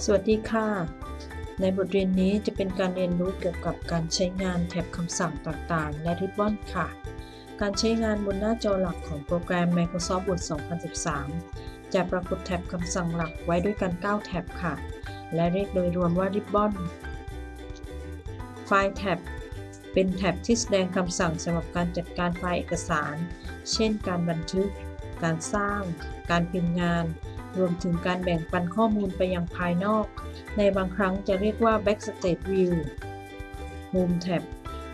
สวัสดีค่ะ ในบทเรียนนี้จะเป็นการเรียนรู้เกี่ยวกับการใช้งานแท็บคำสั่งต่างๆ และริบบอนค่ะ การใช้งานบนหน้าจอหลักของโปรแกรม Microsoft Word 2013 จะปรากฏแท็บคำสั่งหลักไว้ด้วยกัน 9แท็บค่ะ และเรียกโดยรวมว่าริบบอนไฟล์แท็บเป็นแท็บที่แสดงคำสั่งสำหรับการจัดการไฟล์เอกสาร เช่น การบันทึก การสร้าง การพิมพ์งาน รวมถึงการแบ่งปันข้อมูลไปยังภายนอก ในบางครั้งจะเรียกว่า Backstage View Home Tab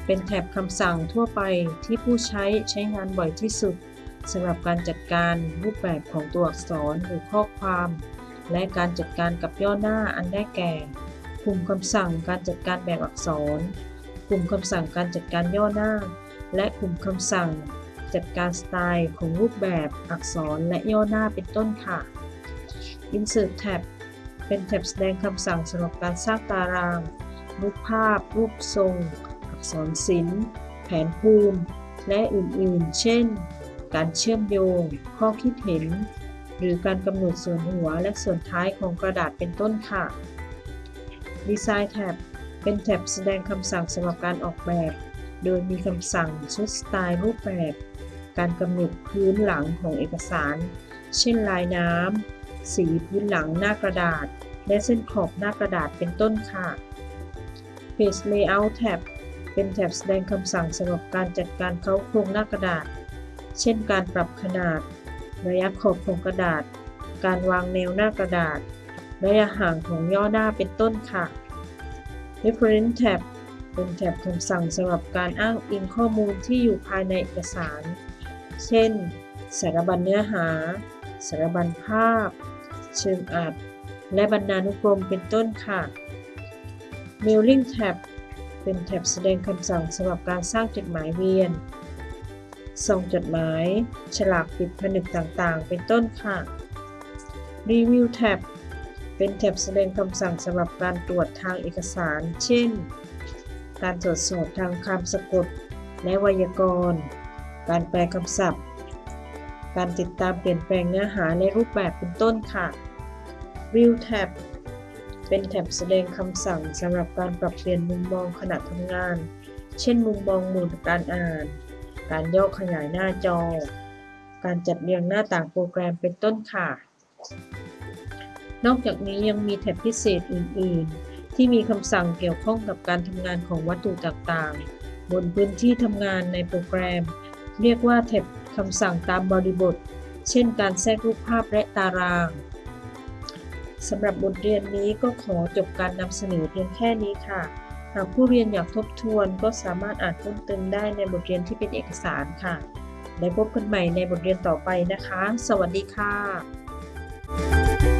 เป็นแท็บคำสั่งทั่วไปที่ผู้ใช้ใช้งานบ่อยที่สุดสำหรับการจัดการรูปแบบของตัวอักษรหรือข้อความ และการจัดการกับย่อหน้าอันได้แก่ กลุ่มคำสั่งการจัดการแบบอักษร กลุ่มคำสั่งการจัดการย่อหน้า และกลุ่มคำสั่งจัดการสไตล์ของรูปแบบอักษรและย่อหน้าเป็นต้นค่ะ Insert Tab เป็นแท็บแสดงคำสั่งสำหรับการสร้างตาราง รูปภาพ รูปทรง อักษรศิลป์ แผนภูมิ และอื่นๆ เช่น การเชื่อมโยง ข้อคิดเห็น หรือการกำหนดส่วนหัวและส่วนท้ายของกระดาษเป็นต้นค่ะ Design Tab เป็นแท็บแสดงคำสั่งสำหรับการออกแบบ โดยมีคำสั่งชุดสไตล์รูปแบบ การกำหนดพื้นหลังของเอกสาร เช่นลายน้ำ สีพื้นหลังหน้ากระดาษ และเส้นขอบหน้ากระดาษเป็นต้นค่ะ Page Layout Tab เป็นแท็บแสดงคำสั่งสำหรับการจัดการเค้าโครงหน้ากระดาษ เช่นการปรับขนาด ระยะขอบของกระดาษ การวางแนวหน้ากระดาษ ระยะห่างของย่อหน้าเป็นต้นค่ะ Reference Tab เป็นแท็บคำสั่งสำหรับการอ้างอิงข้อมูลที่อยู่ภายในเอกสาร เช่น สารบัญเนื้อหา สารบัญภาพ เชิงอัด และบรรณานุกรมเป็นต้นค่ะ Mailing Tab เป็นแท็บแสดงคำสั่งสำหรับการสร้างจดหมายเวียนส่งจดหมาย ฉลากปิดผนึกต่างๆ เป็นต้นค่ะ Review Tab เป็นแท็บแสดงคำสั่งสำหรับการตรวจทางเอกสาร เช่น การตรวจสอบทางคำสะกด และไวยากรณ์ การแปลคำศัพท์ การติดตามเปลี่ยนแปลงเนื้อหาและรูปแบบเป็นต้นค่ะ View Tab เป็นแท็บแสดงคำสั่งสำหรับการปรับเปลี่ยนมุมมองขณะทำงาน เช่น มุมมองหมุนการอ่าน การย่อขยายหน้าจอ การจัดเรียงหน้าต่างโปรแกรมเป็นต้นค่ะ นอกจากนี้ยังมีแท็บพิเศษอื่น ๆ ที่มีคำสั่งเกี่ยวข้องกับการทำงานของวัตถุต่าง ๆ บนพื้นที่ทำงานในโปรแกรม เรียกว่าแท็บคำสั่งตามบริบท เช่นการแทรกรูปภาพและตารางสำหรับบทเรียนนี้ก็ขอจบการนำเสนอเพียงแค่นี้ค่ะ หากผู้เรียนอยากทบทวนก็สามารถอ่านเพิ่มเติมได้ในบทเรียนที่เป็นเอกสารค่ะ แล้พบกันใหม่ในบทเรียนต่อไปนะคะ สวัสดีค่ะ